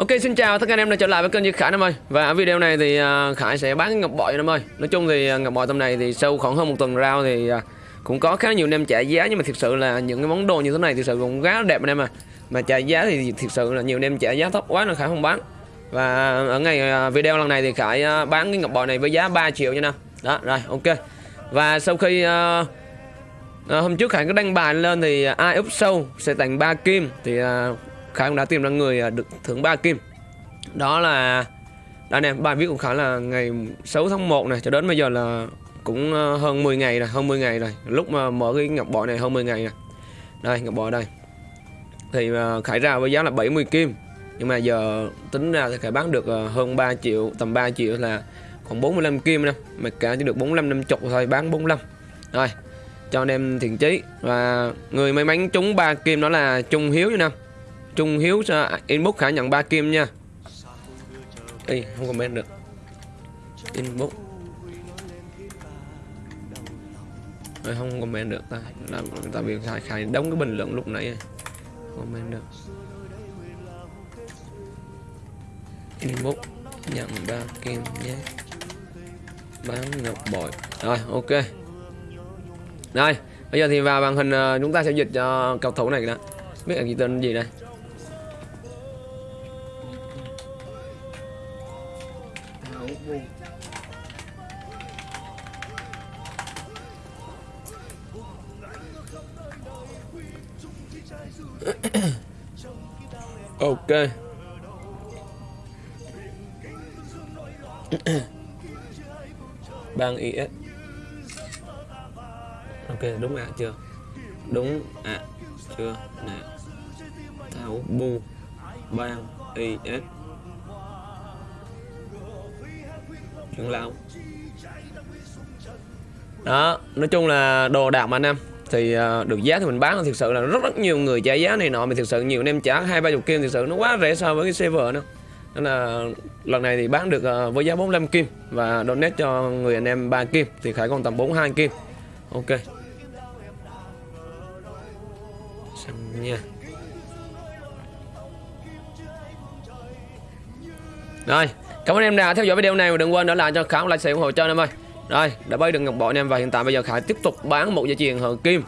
Ok xin chào tất cả anh em đã trở lại với kênh Duy Khải nam ơi. Và ở video này thì à, Khải sẽ bán cái ngọc bội nam ơi. Nói chung thì à, ngọc bội tầm này thì sau khoảng hơn một tuần rao thì à, cũng có khá nhiều anh em trả giá. Nhưng mà thực sự là những cái món đồ như thế này thực sự cũng khá đẹp anh em à Mà trả giá thì thực sự là nhiều anh em trả giá thấp quá nên Khải không bán. Và ở ngày video lần này thì Khải bán cái ngọc bội này với giá 3 triệu nha nào Đó rồi ok. Và sau khi uh, À, hôm trước Khải có đăng bài lên thì ai úp sâu sẽ tặng 3 kim. Thì à, Khá cũng đã tìm ra người à, được thưởng ba kim. Đó là đây nè, bài viết của Khá là ngày 6 tháng 1 này, cho đến bây giờ là cũng ờ, hơn 10 ngày rồi, hơn 10 ngày rồi. Lúc mà mở cái ngọc bội này hơn 10 ngày rồi đây, ngọc bội đây. Thì ờ, Khải ra với giá là 70 kim, nhưng mà giờ tính ra thì Khải bán được ờ, hơn 3 triệu, tầm 3 triệu là còn 45 kim nè. Mà cả chỉ được 45 50 thôi, bán 45 rồi, cho anh em thiện chí. Và người may mắn trúng ba kim đó là Trung Hiếu nha Nam Trung Hiếu inbox khả nhận 3 kim nha. Ê, không comment được. Inbox. Ê, không comment được ta. Làm tại vì khai khai đóng cái bình luận lúc nãy à. comment được. Inbox nhận 3 kim nhé. Bán ngọc bội. Rồi ok. Đây bây giờ thì vào màn hình ờ, chúng ta sẽ dịch cho cầu thủ này đó. Biết là gì tên gì đây? ok. Bang is ok đúng ạ à, chưa? Đúng ạ à, chưa? Nè. Thảo bu Bang is trưởng lão đó nói chung là đồ đạc mà anh em. Thì uh, được giá thì mình bán. Thực sự là rất rất nhiều người trả giá này nọ. Mình thực sự nhiều anh em trả hai ba chục kim thực sự nó quá rẻ so với cái server nữa. Nên là lần này thì bán được uh, với giá 45 kim và donate cho người anh em 3 kim. Thì khải còn tầm 42 kim. Ok. Xong nha. Rồi cảm ơn em đã theo dõi video này và đừng quên để lại cho khải like share ủng hộ cho em ơi. Rồi đã bơi được ngọc bội em và hiện tại bây giờ khải tiếp tục bán một dây chuyền hợp kim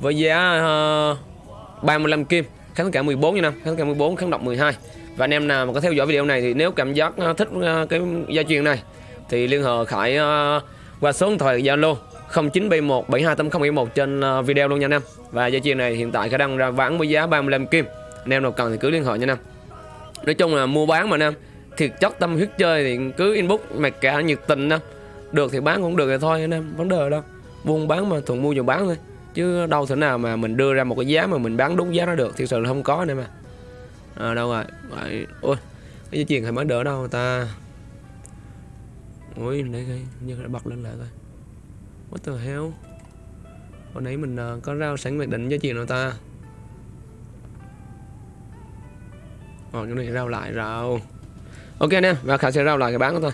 với giá ờ, uh, 35 kim kháng cả 14 như năm kháng cả 14 kháng độc 12 và anh em nào mà có theo dõi video này thì nếu cảm giác uh, thích uh, cái dây chuyền này thì liên hệ khải uh, qua số điện thoại zalo 0971 728071 trên uh, video luôn nha anh em. Và dây chuyền này hiện tại khả đang ra bán với giá 35 kim. Anh em nào cần thì cứ liên hệ nha anh em. Nói chung là mua bán mà anh em thiệt chất tâm huyết chơi thì cứ inbox mặc cả nhiệt tình đó. Được thì bán cũng được thì thôi anh em vấn đề đâu. Buôn bán mà thuận mua vừa bán thôi. Chứ đâu thể nào mà mình đưa ra một cái giá mà mình bán đúng giá nó được thực sự là không có nữa mà à, đâu rồi? Vậy, ôi cái dây chuyền hay mới đỡ đâu ta? Ôi để coi như đã bật lên lại coi. What the hell? Hồi nãy mình uh, có rao sẵn mặc định dây chuyền rồi ta? Ồ, cái này rao lại rao. Ok nè, và Khả sẽ rao lại cái bán đó thôi.